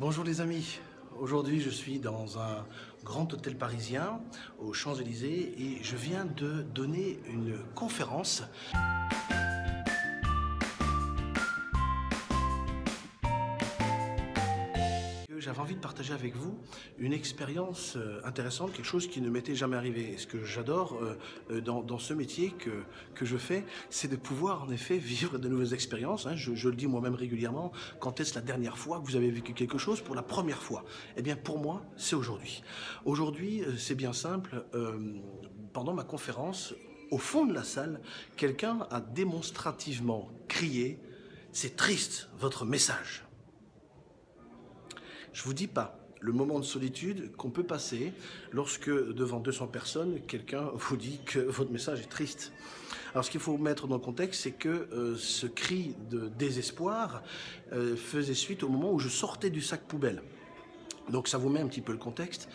Bonjour les amis, aujourd'hui je suis dans un grand hôtel parisien aux Champs-Élysées et je viens de donner une conférence j'avais envie de partager avec vous une expérience euh, intéressante, quelque chose qui ne m'était jamais arrivé. Ce que j'adore euh, euh, dans, ce métier que, que je fais, c'est de pouvoir en effet vivre de nouvelles expériences. Hein. Je, le dis moi-même régulièrement, quand est-ce la dernière fois que vous avez vécu quelque chose pour la première fois? Eh bien pour moi, c'est aujourd'hui. Aujourd'hui, c'est bien simple. pendant ma conférence, au fond de la salle, quelqu'un a démonstrativement crié « C'est triste, votre message !» Je vous dis pas le moment de solitude qu'on peut passer lorsque, devant 200 personnes, quelqu'un vous dit que votre message est triste. Alors ce qu'il faut mettre dans le contexte, c'est que euh, ce cri de désespoir euh, faisait suite au moment où je sortais du sac poubelle. Donc ça vous met un petit peu le contexte.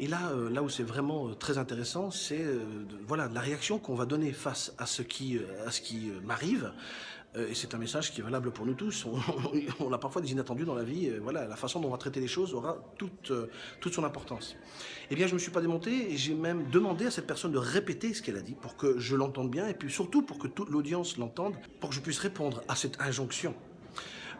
Et là, euh, là où c'est vraiment très intéressant, c'est voilà la réaction qu'on va donner face à ce qui, à ce qui m'arrive. Euh, et c'est un message qui est valable pour nous tous. On, a parfois des inattendus dans la vie. Voilà, la façon dont on va traiter les choses aura toute, euh, toute son importance. Eh bien, je ne me suis pas démonté et j'ai même demandé à cette personne de répéter ce qu'elle a dit pour que je l'entende bien et puis surtout pour que toute l'audience l'entende, pour que je puisse répondre à cette injonction.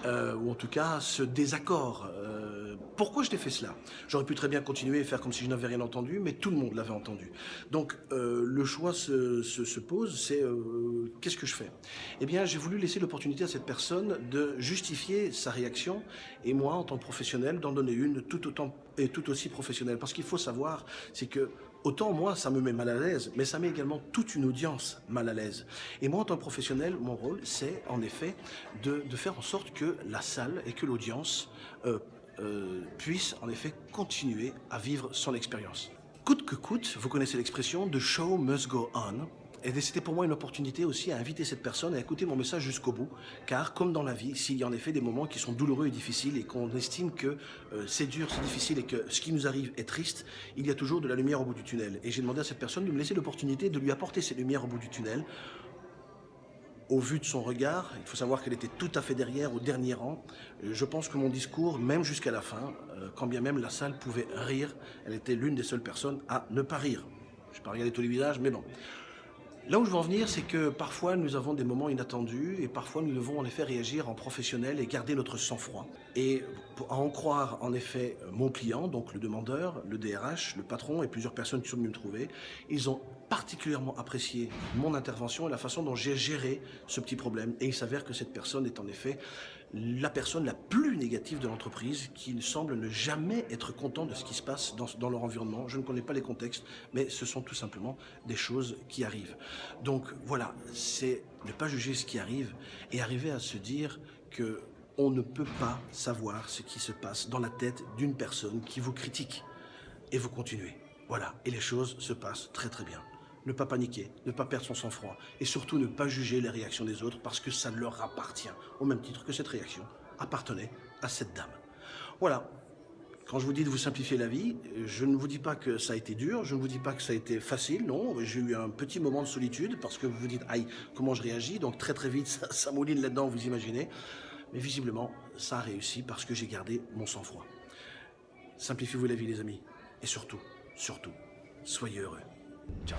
Euh, ou en tout cas ce désaccord. Euh, pourquoi je t'ai fait cela? J'aurais pu très bien continuer et faire comme si je n'avais rien entendu, mais tout le monde l'avait entendu. Donc euh, le choix se, se, pose, c'est qu'est-ce que je fais? Eh bien j'ai voulu laisser l'opportunité à cette personne de justifier sa réaction et moi en tant que professionnel d'en donner une tout autant et tout aussi professionnelle. Parce qu'il faut savoir, c'est que Autant moi, ça me met mal à l'aise, mais ça met également toute une audience mal à l'aise. Et moi, en tant que professionnel, mon rôle, c'est en effet de, faire en sorte que la salle et que l'audience euh, euh, puissent en effet continuer à vivre son expérience. Coûte que coûte, vous connaissez l'expression « the show must go on ». Et c'était pour moi une opportunité aussi à inviter cette personne à écouter mon message jusqu'au bout, car comme dans la vie, s'il y a en effet des moments qui sont douloureux et difficiles et qu'on estime que euh, c'est dur, c'est difficile et que ce qui nous arrive est triste, il y a toujours de la lumière au bout du tunnel. Et j'ai demandé à cette personne de me laisser l'opportunité de lui apporter ces lumières au bout du tunnel. Au vu de son regard, il faut savoir qu'elle était tout à fait derrière, au dernier rang. Euh, je pense que mon discours, même jusqu'à la fin, euh, quand bien même la salle pouvait rire, elle était l'une des seules personnes à ne pas rire. Je ne vais pas regarder tous les visages, mais bon. Là où je veux en venir, c'est que parfois nous avons des moments inattendus et parfois nous devons en effet réagir en professionnel et garder notre sang-froid. Et à en croire en effet mon client, donc le demandeur, le DRH, le patron et plusieurs personnes qui sont venues me trouver, ils ont particulièrement apprécié mon intervention et la façon dont j'ai géré ce petit problème. Et il s'avère que cette personne est en effet la personne la plus négative de l'entreprise qui semble ne jamais être content de ce qui se passe dans, leur environnement. Je ne connais pas les contextes, mais ce sont tout simplement des choses qui arrivent. Donc voilà, c'est ne pas juger ce qui arrive et arriver à se dire que on ne peut pas savoir ce qui se passe dans la tête d'une personne qui vous critique. Et vous continuez. Voilà, et les choses se passent très très bien ne pas paniquer, ne pas perdre son sang-froid et surtout ne pas juger les réactions des autres parce que ça leur appartient, au même titre que cette réaction appartenait à cette dame. Voilà. Quand je vous dis de vous simplifier la vie, je ne vous dis pas que ça a été dur, je ne vous dis pas que ça a été facile, non. J'ai eu un petit moment de solitude parce que vous vous dites, aïe, comment je réagis Donc très très vite, ça, ça mouline là-dedans, vous imaginez. Mais visiblement, ça a réussi parce que j'ai gardé mon sang-froid. Simplifiez-vous la vie, les amis. Et surtout, surtout, soyez heureux. Ciao.